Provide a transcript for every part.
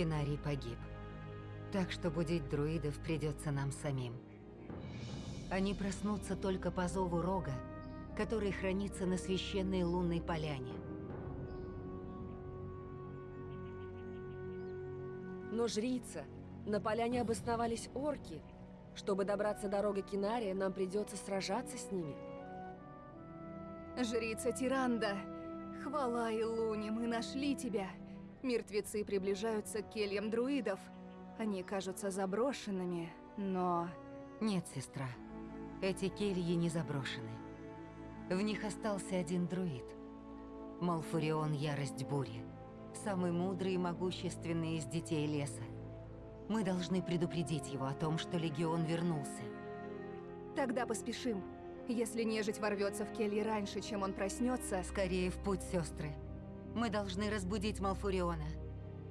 Кинарий погиб. Так что будить друидов придется нам самим. Они проснутся только по зову Рога, который хранится на священной лунной поляне. Но жрица, на поляне обосновались орки. Чтобы добраться до рога Кинария, нам придется сражаться с ними. Жрица Тиранда, хвала Илуне, мы нашли тебя. Мертвецы приближаются к кельям друидов. Они кажутся заброшенными, но... Нет, сестра. Эти кельи не заброшены. В них остался один друид. Малфурион Ярость Бури. Самый мудрый и могущественный из детей леса. Мы должны предупредить его о том, что Легион вернулся. Тогда поспешим. Если нежить ворвется в кельи раньше, чем он проснется... Скорее в путь, сестры. Мы должны разбудить Малфуриона.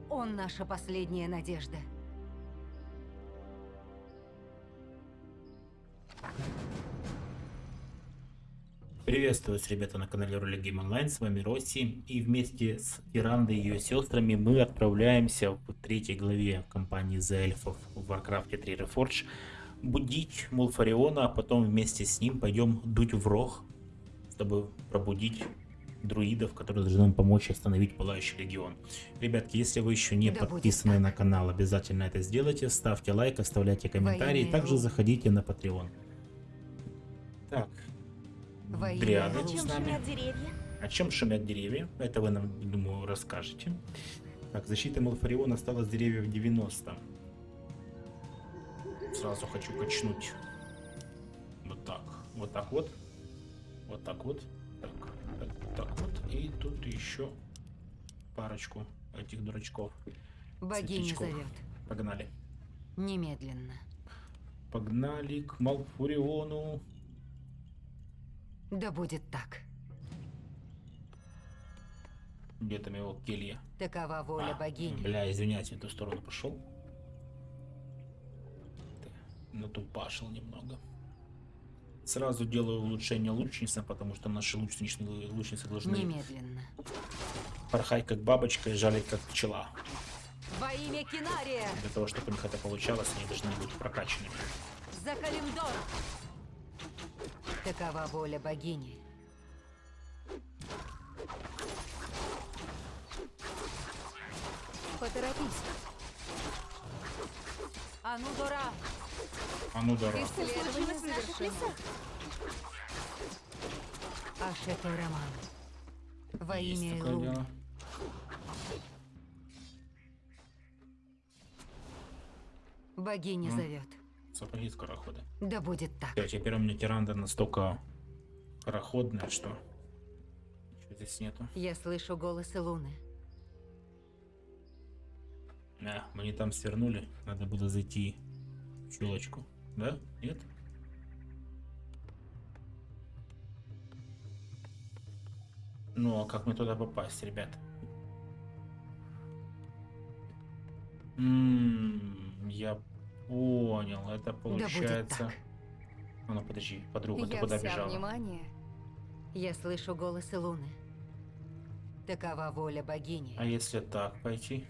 Он наша последняя надежда. Приветствую вас, ребята, на канале Роли Гейм Онлайн, с вами Росси, и вместе с Ирандой и ее сестрами мы отправляемся в третьей главе кампании за эльфов в Warcraft 3 Reforged будить Мулфариона, а потом вместе с ним пойдем дуть в рог, чтобы пробудить друидов, которые должны нам помочь остановить Пылающий Легион. Ребятки, если вы еще не Да подписаны на канал, обязательно это сделайте, ставьте лайк, оставляйте комментарии, имя также заходите на Patreon. Так, Во имя Дриады Иова. с нами. О чем шумят деревья? Это вы нам, думаю, расскажете. Так, защита Малфариона осталось деревьев 90. Сразу хочу качнуть. Вот так. Вот так вот. Вот так вот. Так, вот. И тут еще парочку этих дурачков. Богиня Светлячков. зовет. Погнали. Немедленно. Погнали к Малфуриону. Да будет так. Где там его келья? Такова воля А, богини. Бля, извиняюсь, в ту сторону пошел. Натупашил немного. Сразу делаю улучшение лучницы, потому что наши лучничные лучницы должны Немедленно. порхать как бабочка и жалить как пчела. Во имя Кинария! Для того, чтобы у них это получалось, они должны быть прокачанными. За Калимдор! Такова воля богини. Поторопись. Анудора! А ну дорога. Исследование завершено. Ашето Роман. Во Есть имя такое Илу. дело. Богиня М. зовет. Сапоги скороходы. Да будет так. Всё, теперь у меня тиранда настолько скороходная, что ничего здесь нету. Я слышу голос Луны. А, мы не там свернули. Надо было зайти в щелочку. Да? Нет? Ну, а как мне туда попасть, ребят? М, я понял. Это Да получается... так. А ну, подожди, подруга, ты Я куда вся бежала? внимание. Я слышу голос Луны. Такова воля богини. А если так пойти?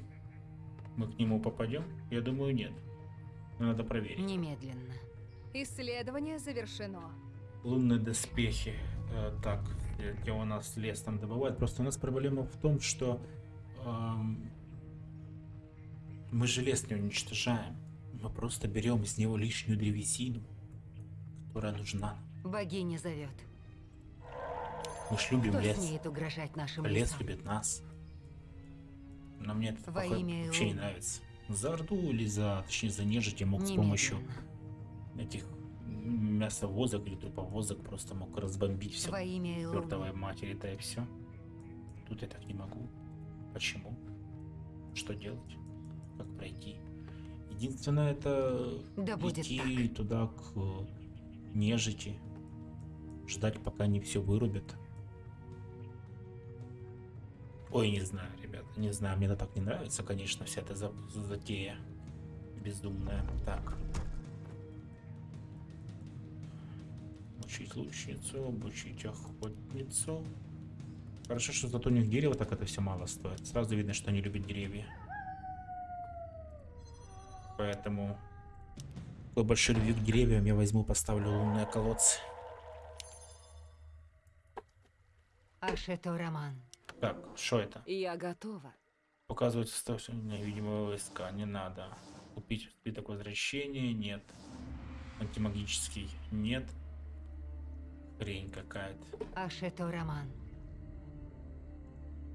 Мы к нему попадем? Я думаю, нет. Надо проверить. Немедленно. Исследование завершено. Лунные доспехи. Э, так, э, где у нас лес там добывают. Просто у нас проблема в том, что эм, мы же лес не уничтожаем. Мы просто берем из него лишнюю древесину, которая нужна. Богиня зовет. Мы ж любим Кто лес. смеет угрожать нашим Лес любит нас. Но мне это Во имя вообще не нравится. За Орду или за, точнее, за нежить я мог с помощью Немедленно. этих мясовозок или труповозок просто мог разбомбить все. Во имя Чертовой матери, да и все. Тут я так не могу. Почему? Что делать? Как пройти? Единственное это Да идти туда к нежити. Ждать пока не все вырубят. Ой, не знаю, ребята, не знаю, мне это так не нравится, конечно, вся эта за- затея бездумная. Так. Учить лучницу, обучить охотницу. Хорошо, что зато у них дерево так это все мало стоит. Сразу видно, что они любят деревья. Поэтому такой большой любви к деревьям я возьму, поставлю лунные колодцы. Ашето Роман. Так, что это? Я готова. Показывать составление невидимого войска. Не надо. Купить спиток возвращения. Нет. Антимагический. Нет. Хрень какая-то. Ашето Роман.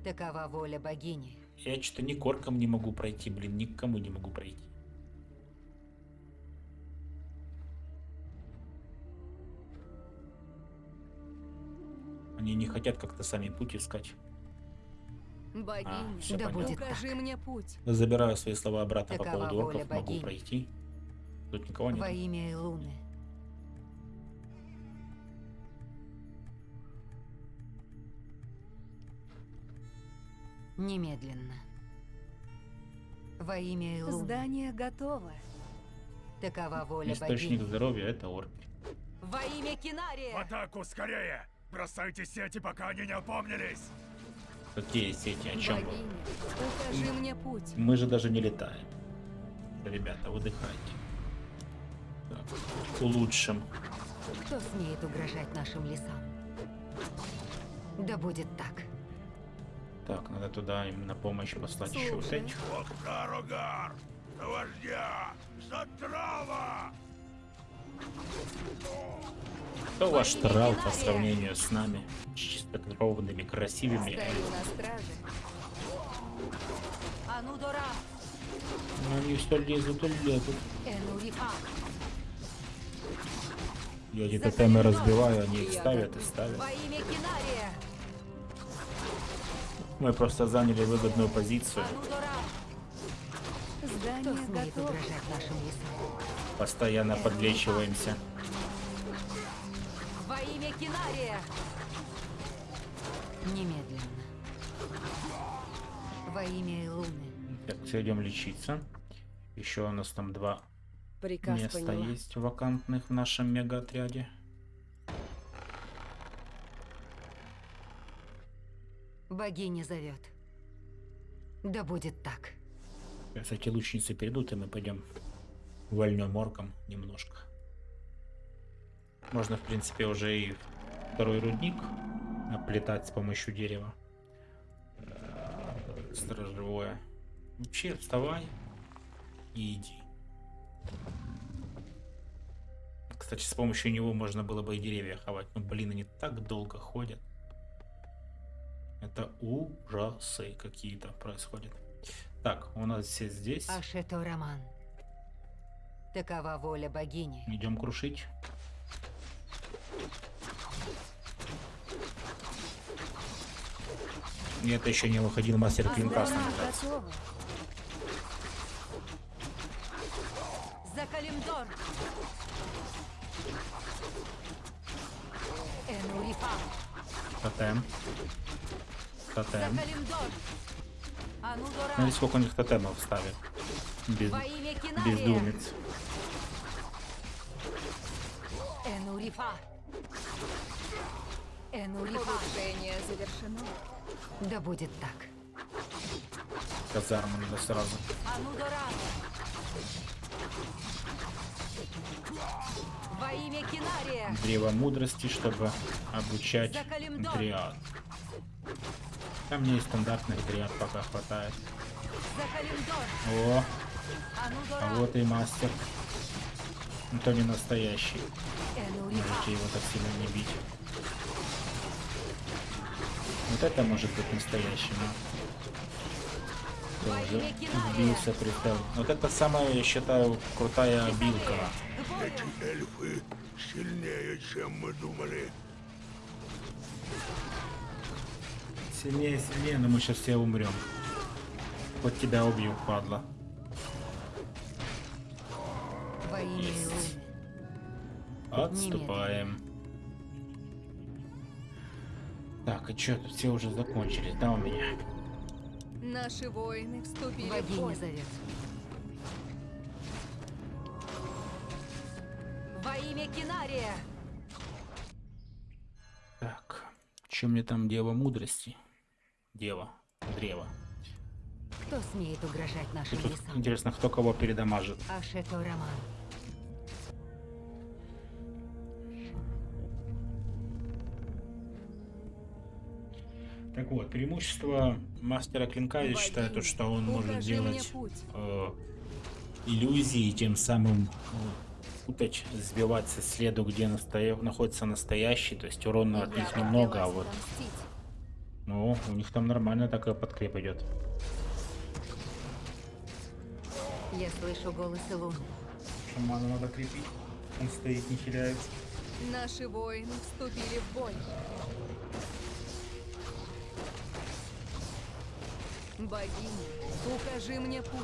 Такова воля богини. Я что-то ни корком не могу пройти, блин, никому не могу пройти. Они не хотят как-то сами путь искать. Богиня, всё Да понятно. будет укажи так. мне путь. Забираю свои слова обратно по Такова поводу воля орков, могу богини. пройти. Тут никого Во нет. имя Илуны. Немедленно. Во имя Илуны. Здание готово. Такова воля Источник богини. здоровья это орки. Во имя Кинария! В атаку, скорее! Бросайте сети, пока они не опомнились! Какие сети, о чем вы? Богиня, укажи мне путь. Мы же даже не летаем. Ребята, выдыхайте. Так, улучшим. Кто смеет угрожать нашим лесам? Да будет так. Так, надо туда им на помощь послать еще вот Слушай. этих. Охтар-Огар! Вождя! Затрава! Кто ваш трал по сравнению с нами? Чистокровными, красивыми. Ну, они все лезут и лезут. Я эти тотемы разбиваю, они их ставят и ставят. Мы просто заняли выгодную позицию. Здание готово. Постоянно подлечиваемся. Во имя Кинария! Немедленно. Во имя Илуны. Так, все идем лечиться. Еще у нас там два Приказ места поняла. есть вакантных в нашем мега-отряде. Богиня зовет. Да будет так. Сейчас эти лучницы перейдут, и мы пойдем вольнем орком немножко. Можно, в принципе, уже и второй рудник оплетать с помощью дерева. Э, Сторожевое. Вообще, вставай и иди. Кстати, с помощью него можно было бы и деревья ховать. Но, блин, они так долго ходят. Это ужасы какие-то происходят. Так, у нас все здесь. Ашето Роман. Такова воля богини. Идем крушить. Это еще не выходил мастер клинка. За Калимдор! Энурифа! Тотем. Тотем. Калимдор! Анудора! Смотри, сколько у них тотемов ставят. Без, бездумец. Энурифа! Энурифа! Улучшение завершено. Да будет так. Казарму надо сразу. Анудора! Во имя Кинария! Древо мудрости, чтобы обучать дриад. Там мне и стандартных дриад пока хватает. О, Анудора! а вот и мастер. Ну, то не настоящий. Можете его так сильно не бить. Вот это может быть настоящим. Тоже сбился прицел. Вот это самая, я считаю, крутая билка. К бою! Эльфы сильнее, чем мы думали. Сильнее, сильнее, но мы сейчас все умрем. Хоть тебя убью, падла. Есть. Илуны! Отступаем. Так, и что, тут все уже закончились, да, у меня? Наши воины вступили в Богиня бой. зовет. Во имя Кинария! Так, что мне там дева мудрости? Дева, древо. Кто смеет угрожать нашим лесам? интересно, кто кого передамажит. Ашето Роман. Так вот, преимущество мастера клинка, я считаю, то, что он может делать э, иллюзии, тем самым э, путать, сбивать со следу, где настоя- находится настоящий, то есть урона от них немного, а вот, ну, у них там нормально такая подкреп идет. Я слышу голосы Луны. Шамана надо крепить, он стоит, не теряется. Наши воины вступили в бой. Богиня, укажи мне путь.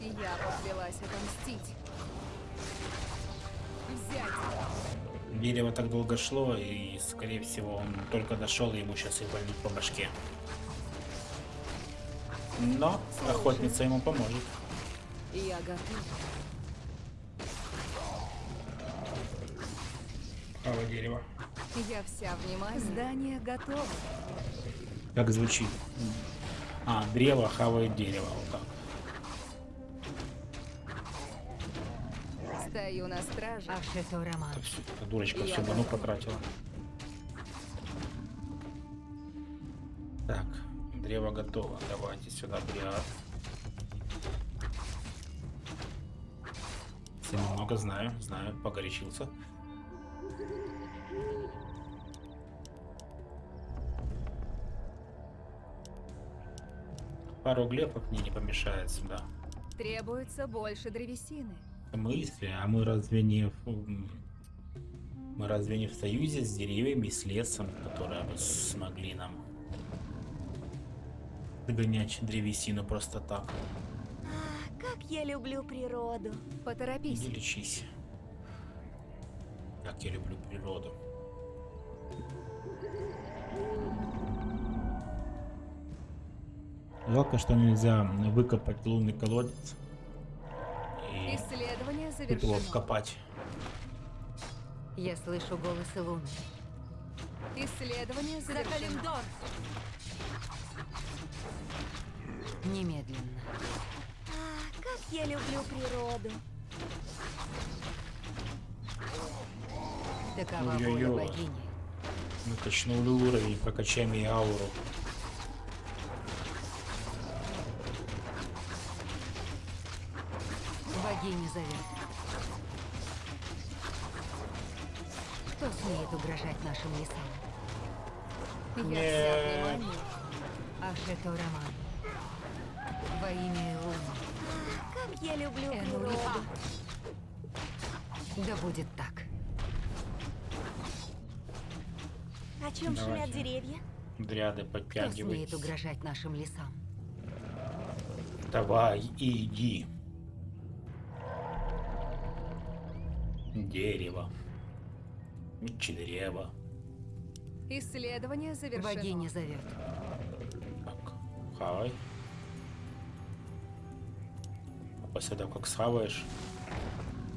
Я поклялась отомстить. Взять. Дерево так долго шло, и, скорее всего, он только дошел, и ему сейчас и вольнут по башке. Но охотница ему поможет. Я готова. Право дерево. Я вся внимание. Здание готово. Как звучит? А, древо хавает дерево. Вот так. Стою на страже. Роман. Это всё- эта дурочка Я всю ману потратила. Так, древо готово. Давайте сюда бриад. Все немного знаю, знаю, погорячился. Пару глефов мне не помешает сюда. Требуется больше древесины. Мысли, а мы разве не в, мы разве не в союзе с деревьями, с лесом, которые бы смогли нам догонять древесину просто так? Как я люблю природу. Поторопись. Иди лечись. Как я люблю природу. Жалко, что нельзя выкопать лунный колодец и Исследование его завершено. вкопать. Я слышу голосы Луны. Исследование завершено. Немедленно. А, как я люблю природу. Такова воля богини. Мы качнули уровень, прокачаем ей ауру. Угрожать нашим лесам? Я вся внимание. Ашето Роман. Во имя Луны. Как я люблю природу. Да будет так. О чем Давайте. шумят деревья? Дряды Кто смеет подтягивай. угрожать нашим лесам? Давай, иди. Дерево. Древо. Исследование завершено. Богиня зовет. Так, хавай. А после того, как схаваешь,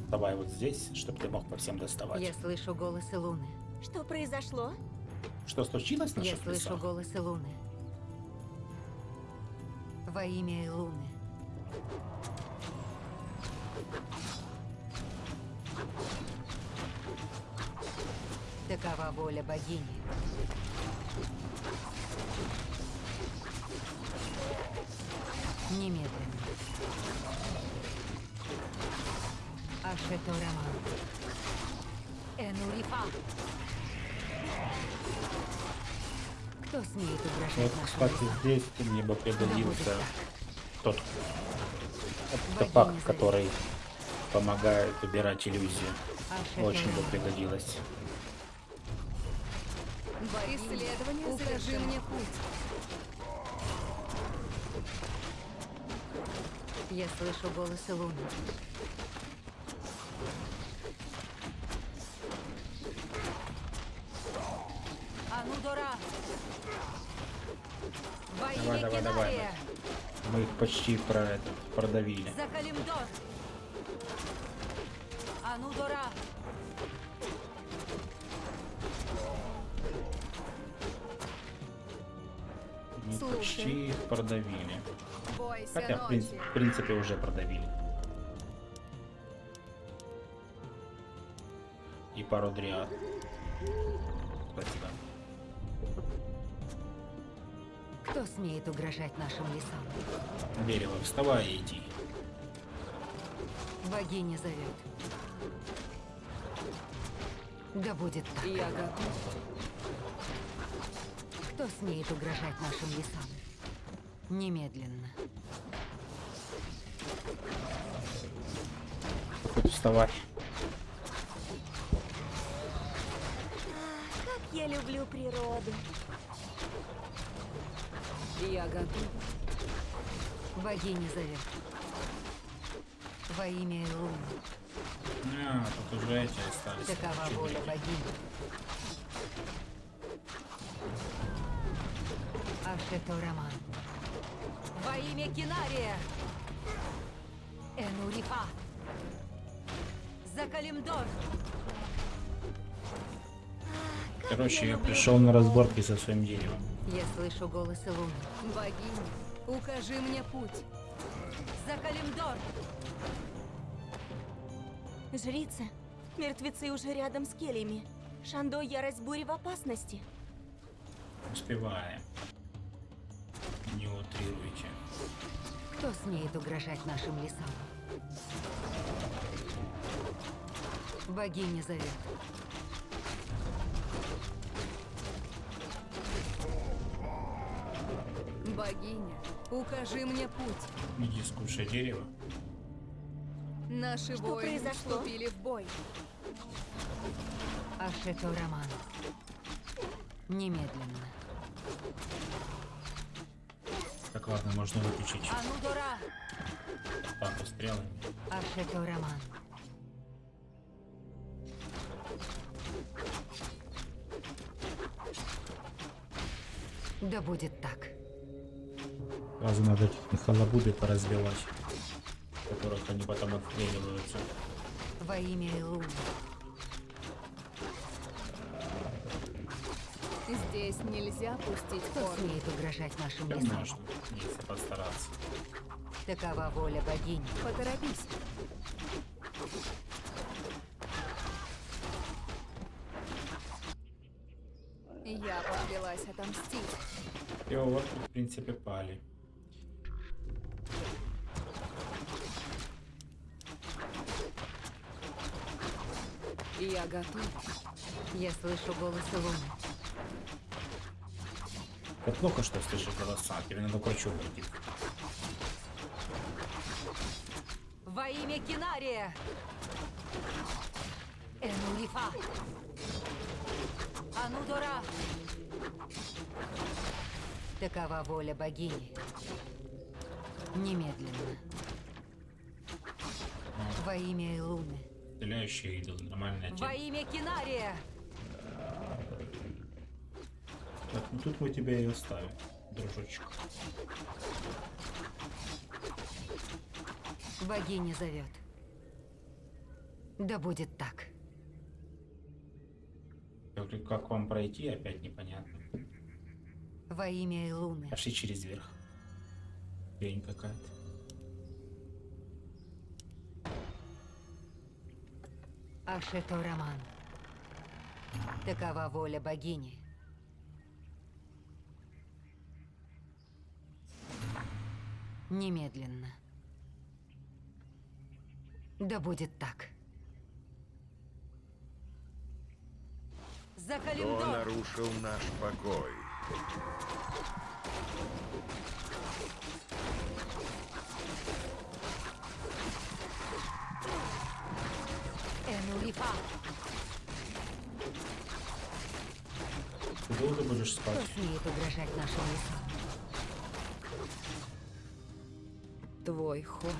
давай вот здесь, чтобы ты мог по всем доставать. Я слышу голосы Луны. Что произошло? Что случилось в Я слышу лесах? голосы Луны. Во имя Луны. Такова воля богини. Немедленно. Ашето Роман. Энурифа. Кто смеет угрожать Вот, кстати, здесь мне бы пригодился тот артефакт, зовет. который помогает убирать иллюзию. Очень бы Роман. Пригодилось. Исследование Укажи мне путь. Я слышу голосы Луны. Анудора! Во Давай, имя давай, давай, Кинария! Мы их почти про это продавили. За Калимдор! Анудора! Не Слушай Почти их продавили. Хотя, в, принципе, в принципе, уже продавили. И пару дриад. Спасибо. Кто смеет угрожать нашим лесам? Дерево, вставай и иди. Богиня зовет. Да будет так. Я готов. Кто смеет угрожать нашим лесам? Немедленно. Хоть вставай. Как я люблю природу. Я готов. Богиня зовет. Во имя Луны. А, тут уже эти остались. Такова воля богини. Ашето Роман. Во имя Кинария! Энурифа! За Калимдор! Короче, я пришел на разборки со своим деревом. Я слышу голос Луны. Богиня, укажи мне путь. За Калимдор! Жрица, мертвецы уже рядом с кельями. Шандо, ярость бури в опасности. Успеваем. Не утрируйте. Кто смеет угрожать нашим лесам? Богиня зовет. Богиня, укажи мне путь. Иди скушай дерево. Наши Что воины произошло? вступили в бой. Ашето Роман. Немедленно. Ладно, можно выключить Анудора! атаку стрелами. Да будет так. Сразу надо эти халабуды поразбивать, которых они потом отстреливаются. Во имя Луны. Здесь нельзя пустить Кто корни. смеет угрожать нашим лесам? можно, если постараться. Такова воля богини. Поторопись. Я поклялась отомстить. И вот, в принципе, пали. Я готов. Я слышу голос Луны. Это плохо, что слышишь голоса, надо к врачу пойти. Во имя Кинария! Энулифа! Анудора! Такова воля богини. Немедленно. Во имя Луны. Стреляющий идол, нормальная Во тема. имя Кинария! Так, ну тут мы тебя и оставим, дружочек. Богиня зовет. Да будет так. Как вам пройти, опять непонятно. Во имя Луны. Пошли через верх. Лень какая-то. Ашето Роман. Такова воля богини. Немедленно. Да будет так. За Кто нарушил наш покой? Энулифа! Ты долго будешь Кто спать? смеет угрожать нашим лесам? Твой ход.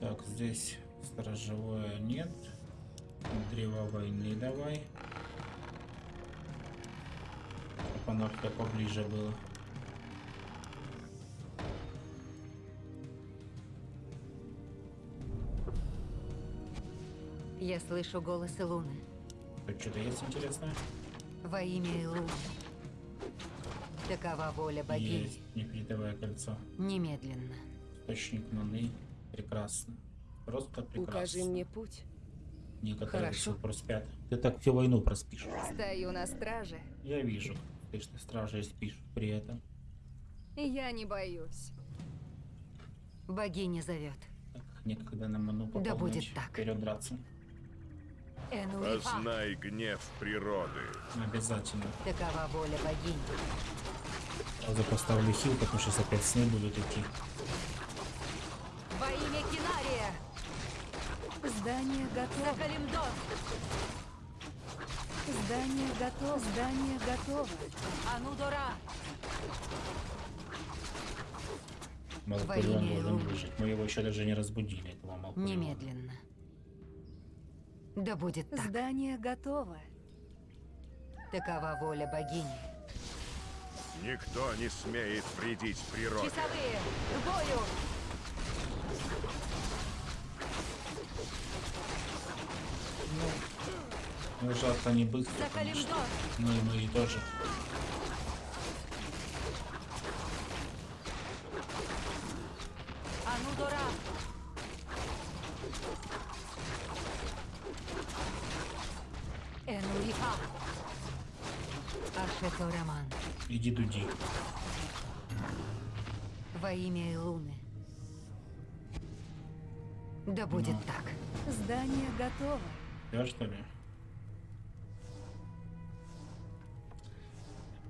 Так, здесь сторожевое нет. Древо войны давай. Чтоб оно все поближе было. Я слышу голос Илуны. Тут что-то есть интересное? Во имя Илуны. Такова воля богини. Есть нефритовое кольцо. Немедленно. Источник маны. Прекрасно. Просто прекрасно. Укажи мне путь. Некоторые Хорошо. сих пор спят. Ты так всю войну проспишь. Стою на страже, Я вижу, ты на страже спишь при этом. и я не боюсь. Богиня зовет. Так, некогда на ману Да пополнять. будет так. Вперед драться. Познай гнев природы. Обязательно. Такова воля богини. Сразу поставлю хил, потому что сейчас опять сны будут идти. Во имя Кинария! Здание готово. Калимдор! Здание готово. Здание готово. Анудора! Малфурион имя должен выжить. Мы его еще даже не разбудили, этого. Немедленно. Да будет так. Здание готово. Такова воля богини. Никто не смеет вредить природе. Часовые! К бою! Ну, жалко, не быстро! Ну и мы и тоже. Анудора! Энуифа! Ашето Роман. Иди дуди. Во имя Илуны. Да будет так. Здание готово. Я что ли?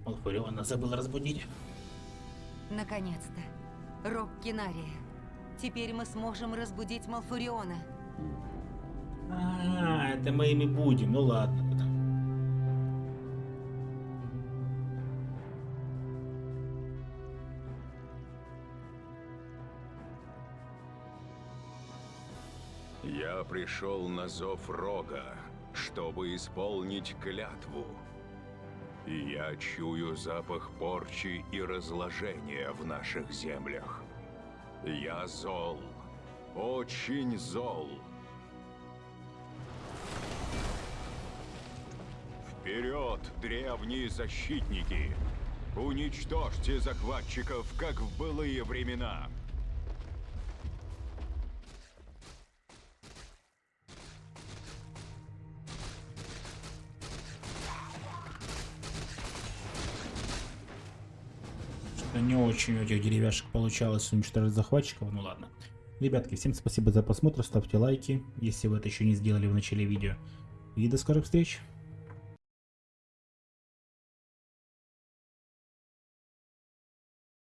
Малфуриона забыл разбудить. Наконец-то. Рок Кинария. Теперь мы сможем разбудить Малфуриона. А, это мы ими будем. Ну ладно Пришел на зов Рога, чтобы исполнить клятву. Я чую запах порчи и разложения в наших землях. Я зол, очень зол. Вперед, древние защитники! Уничтожьте захватчиков, как в былые времена! Не очень у этих деревяшек получалось уничтожить захватчиков. Ну ладно. Ребятки, всем спасибо за просмотр. Ставьте лайки, если вы это еще не сделали в начале видео. И до скорых встреч.